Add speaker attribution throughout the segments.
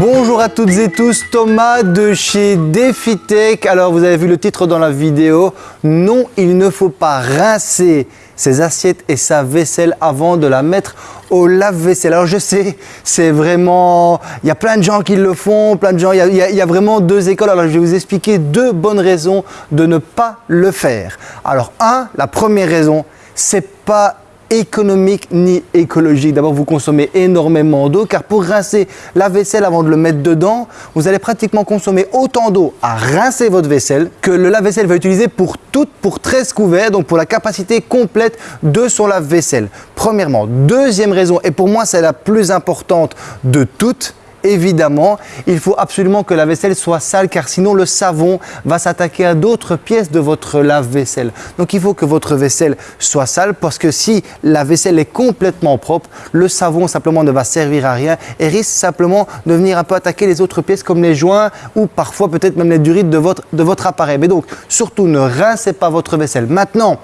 Speaker 1: Bonjour à toutes et tous, Thomas de chez DefiTech. Alors vous avez vu le titre dans la vidéo, non il ne faut pas rincer ses assiettes et sa vaisselle avant de la mettre au lave-vaisselle. Alors je sais, c'est vraiment, il y a plein de gens qui le font, plein de gens, il y, a, il y a vraiment deux écoles. Alors je vais vous expliquer deux bonnes raisons de ne pas le faire. Alors un, la première raison, c'est pas économique ni écologique. D'abord, vous consommez énormément d'eau car pour rincer la vaisselle avant de le mettre dedans, vous allez pratiquement consommer autant d'eau à rincer votre vaisselle que le lave-vaisselle va utiliser pour toutes, pour 13 couverts, donc pour la capacité complète de son lave-vaisselle. Premièrement. Deuxième raison, et pour moi c'est la plus importante de toutes, évidemment, il faut absolument que la vaisselle soit sale car sinon le savon va s'attaquer à d'autres pièces de votre lave-vaisselle. Donc il faut que votre vaisselle soit sale parce que si la vaisselle est complètement propre, le savon simplement ne va servir à rien et risque simplement de venir un peu attaquer les autres pièces comme les joints ou parfois peut-être même les durites de votre, de votre appareil. Mais donc surtout ne rincez pas votre vaisselle. Maintenant,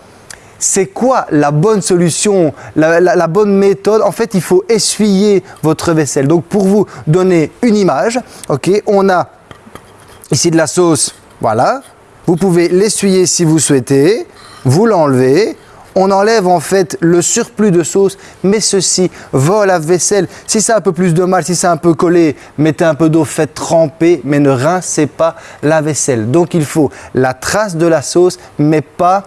Speaker 1: c'est quoi la bonne solution, la, bonne méthode? En fait, il faut essuyer votre vaisselle. Donc, pour vous donner une image, ok, on a ici de la sauce, voilà. Vous pouvez l'essuyer si vous souhaitez, vous l'enlevez, on enlève en fait le surplus de sauce, mais ceci va à la vaisselle. Si a un peu plus de mal, si c'est un peu collé, mettez un peu d'eau, faites tremper, mais ne rincez pas la vaisselle. Donc il faut la trace de la sauce, mais pas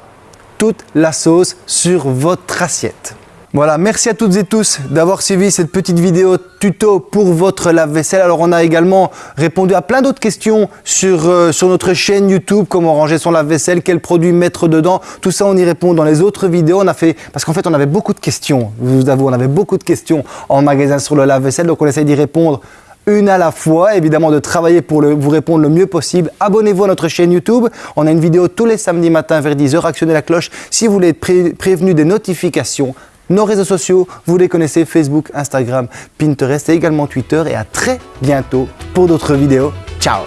Speaker 1: toute la sauce sur votre assiette. Voilà, merci à toutes et tous d'avoir suivi cette petite vidéo tuto pour votre lave-vaisselle. Alors, on a également répondu à plein d'autres questions sur, euh, sur notre chaîne YouTube, comment ranger son lave-vaisselle, quels produits mettre dedans. Tout ça, on y répond dans les autres vidéos. On a fait, parce qu'en fait, on avait beaucoup de questions, je vous avoue, on avait beaucoup de questions en magasin sur le lave-vaisselle, donc on essaye d'y répondre une à la fois, évidemment de travailler pour vous répondre le mieux possible. Abonnez-vous à notre chaîne YouTube. On a une vidéo tous les samedis matins vers 10h. Actionnez la cloche si vous voulez être prévenu des notifications. Nos réseaux sociaux, vous les connaissez, Facebook, Instagram, Pinterest et également Twitter. Et à très bientôt pour d'autres vidéos. Ciao